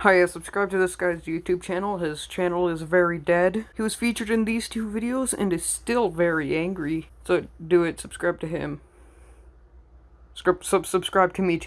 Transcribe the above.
Hi, uh, subscribe to this guy's YouTube channel. His channel is very dead. He was featured in these two videos and is still very angry. So do it, subscribe to him. Scrip sub, subscribe to me too.